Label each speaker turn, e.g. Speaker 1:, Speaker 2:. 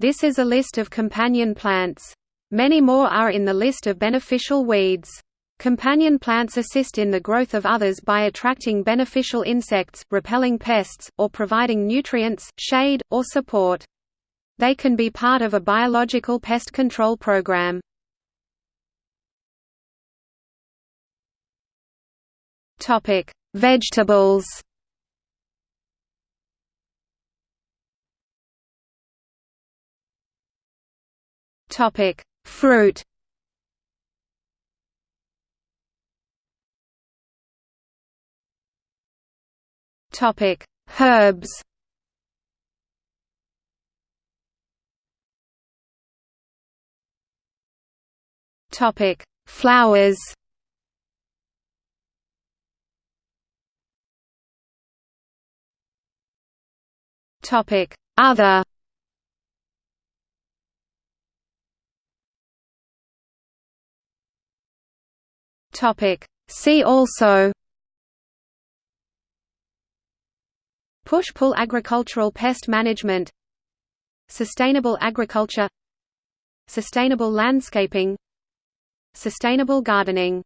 Speaker 1: This is a list of companion plants. Many more are in the list of beneficial weeds. Companion plants assist in the growth of others by attracting beneficial insects, repelling pests, or providing nutrients, shade, or support. They can be part of a biological pest control program. Vegetables. Topic: Fruit. Topic: Herbs. Topic: Flowers. Topic: Other. Topic: See also. Push-pull agricultural pest management Sustainable agriculture Sustainable landscaping Sustainable gardening